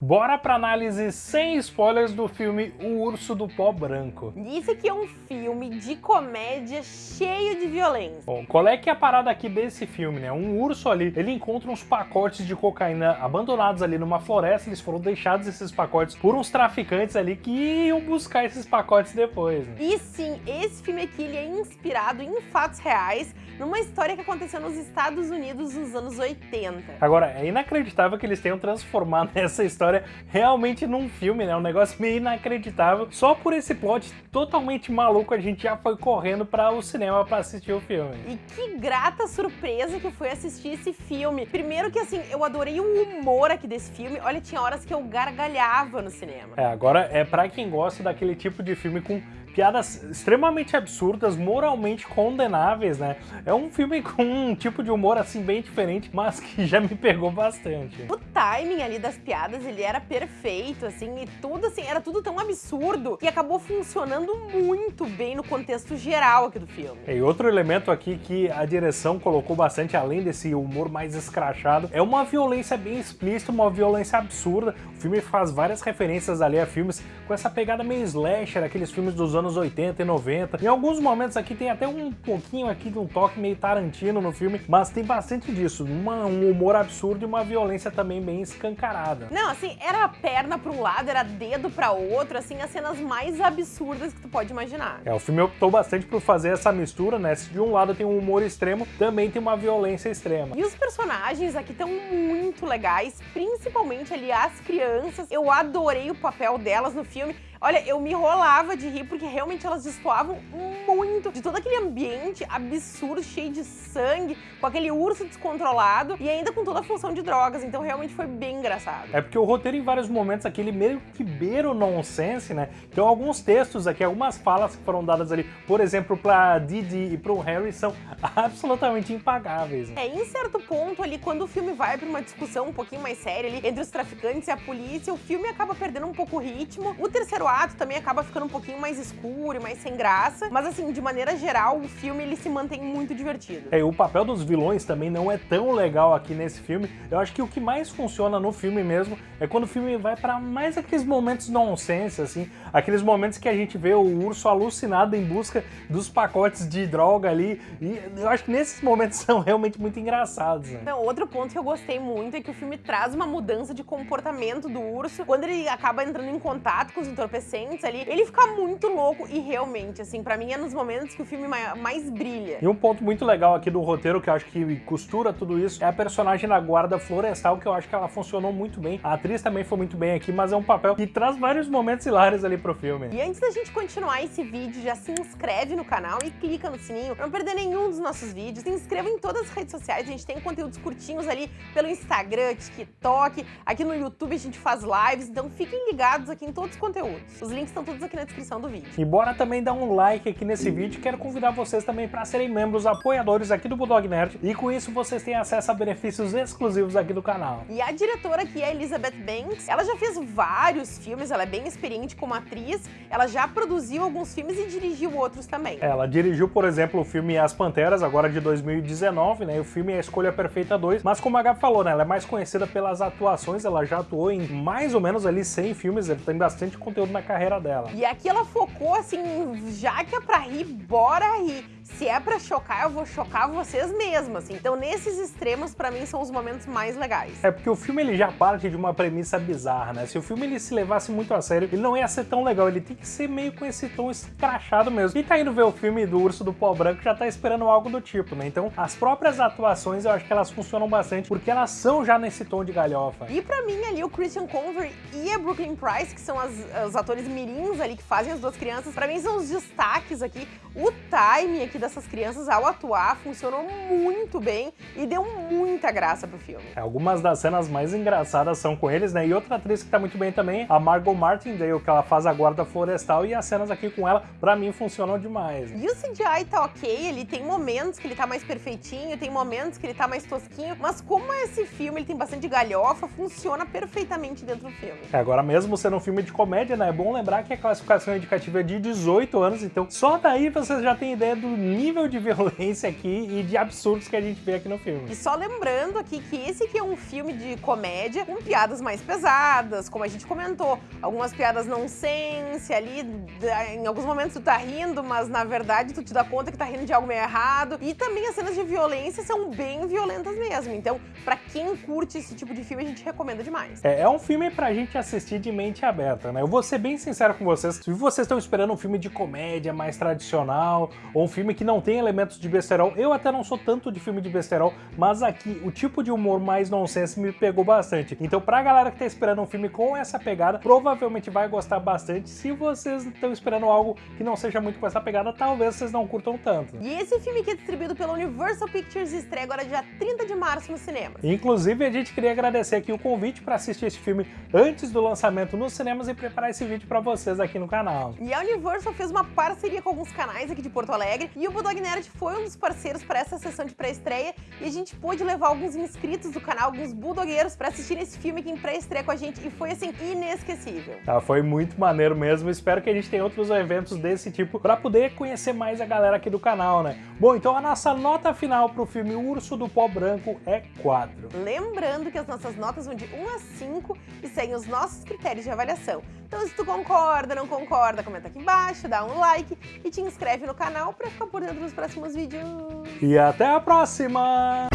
Bora pra análise sem spoilers do filme O Urso do Pó Branco. Isso aqui é um filme de comédia cheio de violência. Bom, qual é que é a parada aqui desse filme, né? Um urso ali, ele encontra uns pacotes de cocaína abandonados ali numa floresta, eles foram deixados esses pacotes por uns traficantes ali que iam buscar esses pacotes depois. Né? E sim, esse filme aqui ele é inspirado em fatos reais, numa história que aconteceu nos Estados Unidos nos anos 80. Agora, é inacreditável que eles tenham transformado essa história história realmente num filme, né? Um negócio meio inacreditável. Só por esse plot totalmente maluco a gente já foi correndo para o cinema para assistir o filme. E que grata surpresa que foi assistir esse filme. Primeiro que assim, eu adorei o humor aqui desse filme. Olha, tinha horas que eu gargalhava no cinema. É, agora é para quem gosta daquele tipo de filme com piadas extremamente absurdas, moralmente condenáveis, né? É um filme com um tipo de humor assim bem diferente, mas que já me pegou bastante. O timing ali das piadas, ele era perfeito, assim, e tudo assim, era tudo tão absurdo que acabou funcionando muito bem no contexto geral aqui do filme. E outro elemento aqui que a direção colocou bastante, além desse humor mais escrachado, é uma violência bem explícita, uma violência absurda. O filme faz várias referências ali a filmes com essa pegada meio slasher, aqueles filmes dos anos anos 80 e 90. Em alguns momentos aqui tem até um pouquinho aqui de um toque meio Tarantino no filme, mas tem bastante disso, uma, um humor absurdo e uma violência também bem escancarada. Não, assim, era perna para um lado, era dedo para outro, assim, as cenas mais absurdas que tu pode imaginar. É, o filme optou bastante por fazer essa mistura, né? Se de um lado tem um humor extremo, também tem uma violência extrema. E os personagens aqui estão muito legais, principalmente ali as crianças. Eu adorei o papel delas no filme. Olha, eu me rolava de rir porque realmente elas destoavam muito de todo aquele ambiente absurdo, cheio de sangue, com aquele urso descontrolado e ainda com toda a função de drogas. Então realmente foi bem engraçado. É porque o roteiro em vários momentos aqui, ele meio que beira o nonsense, né? Então alguns textos aqui, algumas falas que foram dadas ali, por exemplo, pra Didi e pro Harry, são absolutamente impagáveis. Né? É, em certo ponto ali, quando o filme vai pra uma discussão um pouquinho mais séria ali, entre os traficantes e a polícia, o filme acaba perdendo um pouco o ritmo. O terceiro também acaba ficando um pouquinho mais escuro e mais sem graça, mas assim, de maneira geral, o filme ele se mantém muito divertido. É, e o papel dos vilões também não é tão legal aqui nesse filme. Eu acho que o que mais funciona no filme mesmo é quando o filme vai para mais aqueles momentos nonsense, assim, aqueles momentos que a gente vê o urso alucinado em busca dos pacotes de droga ali, e eu acho que nesses momentos são realmente muito engraçados. Né? Então, outro ponto que eu gostei muito é que o filme traz uma mudança de comportamento do urso quando ele acaba entrando em contato com os entorpecentes adolescentes ali, ele fica muito louco e realmente, assim, pra mim é nos momentos que o filme mais brilha. E um ponto muito legal aqui do roteiro, que eu acho que costura tudo isso, é a personagem da guarda florestal, que eu acho que ela funcionou muito bem. A atriz também foi muito bem aqui, mas é um papel que traz vários momentos hilários ali pro filme. E antes da gente continuar esse vídeo, já se inscreve no canal e clica no sininho pra não perder nenhum dos nossos vídeos. Se inscreva em todas as redes sociais, a gente tem conteúdos curtinhos ali pelo Instagram, TikTok, aqui no YouTube a gente faz lives, então fiquem ligados aqui em todos os conteúdos. Os links estão todos aqui na descrição do vídeo. E bora também dar um like aqui nesse vídeo. Quero convidar vocês também para serem membros apoiadores aqui do Bulldog Nerd. E com isso vocês têm acesso a benefícios exclusivos aqui do canal. E a diretora aqui é Elizabeth Banks. Ela já fez vários filmes, ela é bem experiente como atriz. Ela já produziu alguns filmes e dirigiu outros também. Ela dirigiu, por exemplo, o filme As Panteras, agora de 2019, né? O filme é A Escolha Perfeita 2. Mas como a Gabi falou, né? Ela é mais conhecida pelas atuações. Ela já atuou em mais ou menos ali 100 filmes. Ela tem bastante conteúdo na carreira dela. E aqui ela focou assim, já que é pra rir, bora rir se é pra chocar, eu vou chocar vocês mesmas. Então, nesses extremos, pra mim, são os momentos mais legais. É porque o filme ele já parte de uma premissa bizarra, né? Se o filme ele se levasse muito a sério, ele não ia ser tão legal. Ele tem que ser meio com esse tom escrachado mesmo. Quem tá indo ver o filme do Urso do Pó Branco já tá esperando algo do tipo, né? Então, as próprias atuações, eu acho que elas funcionam bastante, porque elas são já nesse tom de galhofa. E pra mim, ali, o Christian Convery e a Brooklyn Price, que são as, os atores mirins ali que fazem as duas crianças, pra mim são os destaques aqui. O timing aqui dessas crianças ao atuar funcionou muito bem e deu muita graça pro filme. É, algumas das cenas mais engraçadas são com eles, né? E outra atriz que tá muito bem também, a Margot Martindale, que ela faz a guarda florestal e as cenas aqui com ela, pra mim, funcionam demais. E o CGI tá ok, ele tem momentos que ele tá mais perfeitinho, tem momentos que ele tá mais tosquinho, mas como esse filme ele tem bastante galhofa, funciona perfeitamente dentro do filme. É, agora mesmo sendo um filme de comédia, né? É bom lembrar que a classificação indicativa é de 18 anos, então só daí você já tem ideia do nível de violência aqui e de absurdos que a gente vê aqui no filme. E só lembrando aqui que esse aqui é um filme de comédia com piadas mais pesadas, como a gente comentou. Algumas piadas nonsense ali, em alguns momentos tu tá rindo, mas na verdade tu te dá conta que tá rindo de algo meio errado. E também as cenas de violência são bem violentas mesmo. Então, pra quem curte esse tipo de filme, a gente recomenda demais. É, é um filme pra gente assistir de mente aberta, né? Eu vou ser bem sincero com vocês, se vocês estão esperando um filme de comédia mais tradicional, ou um filme que não tem elementos de besterol, eu até não sou tanto de filme de besterol, mas aqui o tipo de humor mais nonsense me pegou bastante. Então pra galera que tá esperando um filme com essa pegada, provavelmente vai gostar bastante. Se vocês estão esperando algo que não seja muito com essa pegada, talvez vocês não curtam tanto. E esse filme aqui é distribuído pela Universal Pictures estreia agora dia 30 de março no cinema. Inclusive, a gente queria agradecer aqui o convite para assistir esse filme antes do lançamento nos cinemas e preparar esse vídeo para vocês aqui no canal. E a Universal fez uma parceria com alguns canais aqui de Porto Alegre e o Bulldog Nerd foi um dos parceiros para essa sessão de pré-estreia e a gente pôde levar alguns inscritos do canal, alguns bulldogueiros, para assistir esse filme aqui em pré-estreia com a gente e foi assim inesquecível. Tá, foi muito maneiro mesmo. Espero que a gente tenha outros eventos desse tipo para poder conhecer mais a galera aqui do canal, né? Bom, então a nossa nota final pro filme Urso do Pó Branco é 4. Lembrando que as nossas notas vão de 1 a 5 e seguem os nossos critérios de avaliação. Então se tu concorda, não concorda, comenta aqui embaixo, dá um like e te inscreve no canal para ficar por dentro dos próximos vídeos. E até a próxima!